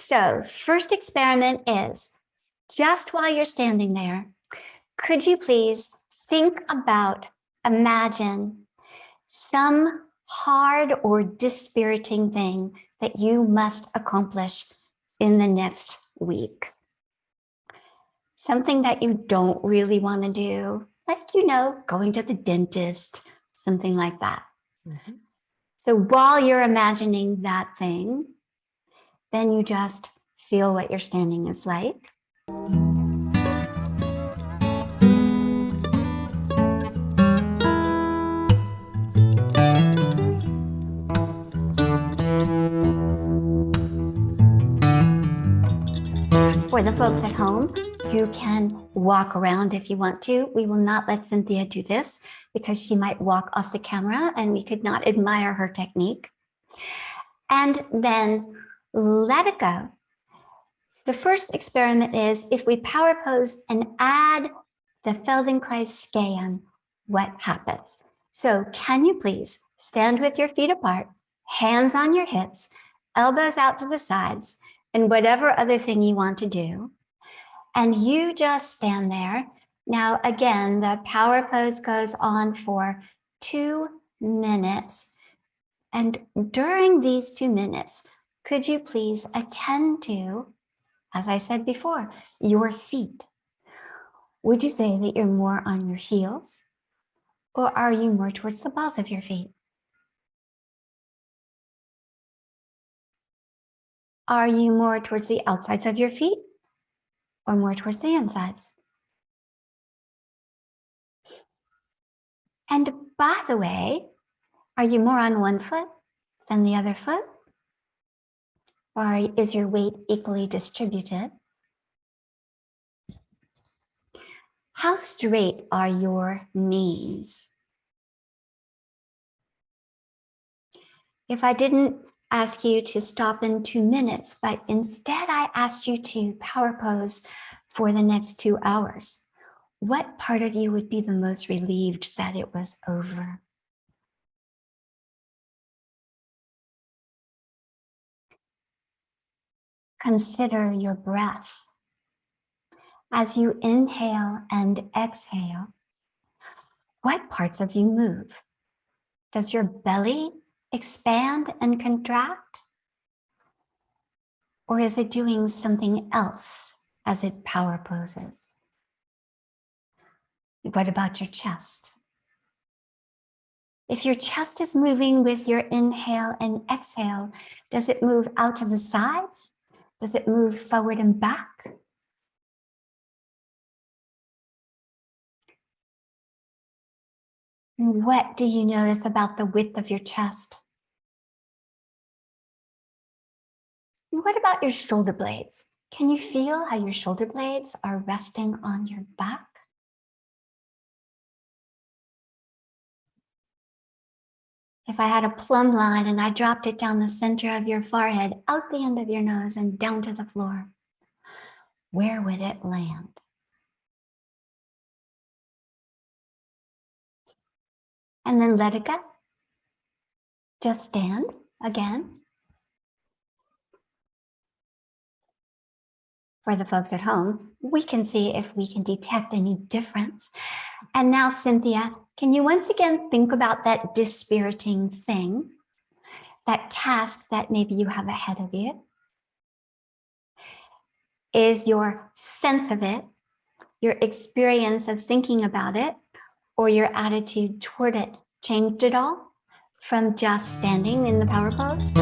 So first experiment is just while you're standing there, could you please think about, imagine some hard or dispiriting thing that you must accomplish in the next week. Something that you don't really want to do, like, you know, going to the dentist, something like that. Mm -hmm. So while you're imagining that thing, then you just feel what your standing is like. For the folks at home, you can walk around if you want to. We will not let Cynthia do this because she might walk off the camera and we could not admire her technique. And then let it go. The first experiment is if we power pose and add the Feldenkrais scan, what happens? So can you please stand with your feet apart, hands on your hips, elbows out to the sides, and whatever other thing you want to do. And you just stand there. Now, again, the power pose goes on for two minutes. And during these two minutes, could you please attend to, as I said before, your feet? Would you say that you're more on your heels or are you more towards the balls of your feet? Are you more towards the outsides of your feet or more towards the insides? And by the way, are you more on one foot than the other foot? Or is your weight equally distributed? How straight are your knees? If I didn't ask you to stop in two minutes, but instead I asked you to power pose for the next two hours. What part of you would be the most relieved that it was over? Consider your breath. As you inhale and exhale, what parts of you move? Does your belly expand and contract? Or is it doing something else as it power poses? What about your chest? If your chest is moving with your inhale and exhale, does it move out to the sides? Does it move forward and back? And What do you notice about the width of your chest? And What about your shoulder blades? Can you feel how your shoulder blades are resting on your back? If I had a plumb line and I dropped it down the center of your forehead, out the end of your nose and down to the floor, where would it land? and then let it go. Just stand again. For the folks at home, we can see if we can detect any difference. And now, Cynthia, can you once again think about that dispiriting thing, that task that maybe you have ahead of you? Is your sense of it, your experience of thinking about it, or your attitude toward it changed at all from just standing in the power pose?